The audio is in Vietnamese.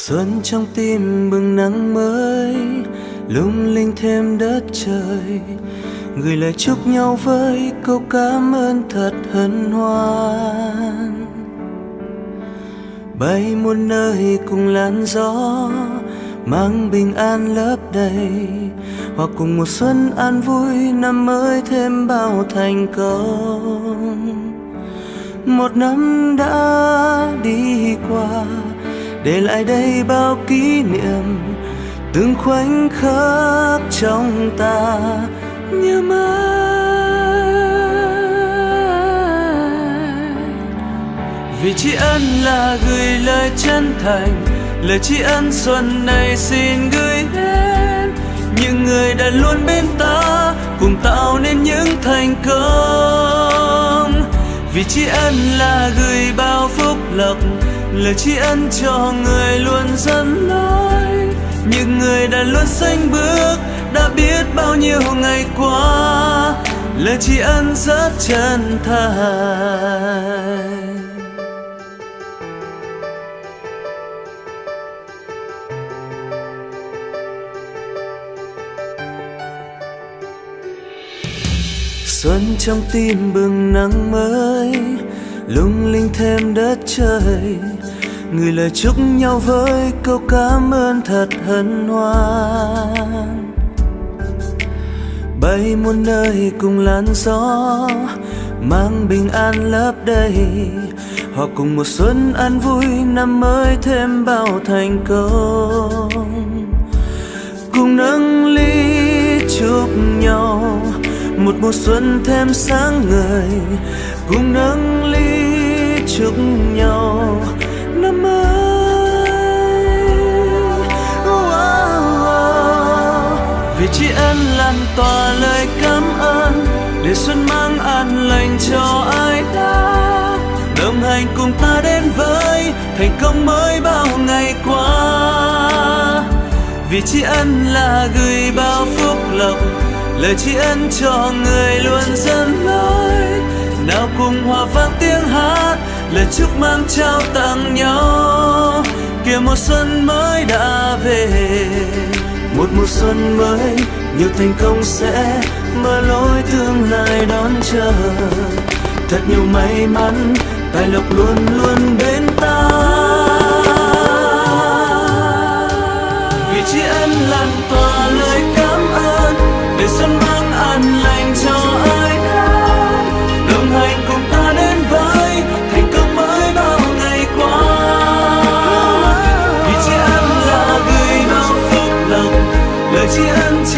xuân trong tim bừng nắng mới, lung linh thêm đất trời. Gửi lời chúc nhau với câu cảm ơn thật hân hoan. Bay muôn nơi cùng làn gió, mang bình an lấp đầy. Hoặc cùng một xuân an vui, năm mới thêm bao thành công. Một năm đã đi qua để lại đây bao kỷ niệm từng khoảnh khắc trong ta. Nhớ mãi. Vì tri ân là gửi lời chân thành, lời tri ân xuân này xin gửi đến những người đã luôn bên ta, cùng tạo nên những thành công. Vì tri ân là gửi bao phúc lộc lời tri ân cho người luôn dẫn lối những người đã luôn xanh bước, đã biết bao nhiêu ngày qua. Lời tri ân rất chân thành. Xuân trong tim bừng nắng mới lung linh thêm đất trời. Người lời chúc nhau với câu cảm ơn thật hân hoan. Bay muôn nơi cùng làn gió, mang bình an lấp đầy. Họ cùng một xuân an vui, năm mới thêm bao thành công. Cùng nâng ly chúc nhau, một mùa xuân thêm sáng ngời. Cùng nâng vì tri ân lan tỏa lời cảm ơn, để xuân mang an lành cho ai đó. đồng hành cùng ta đến với, thành công mới bao ngày qua. Vì tri ân là gửi bao phúc lộc, lời tri ân cho người luôn dẫn lối nào cùng hòa vang tiếng hát, lời chúc mang trao tặng nhau. Kìa một xuân mới đã về một mùa xuân mới, nhiều thành công sẽ mở lối tương lai đón chờ. Thật nhiều may mắn, tài lộc luôn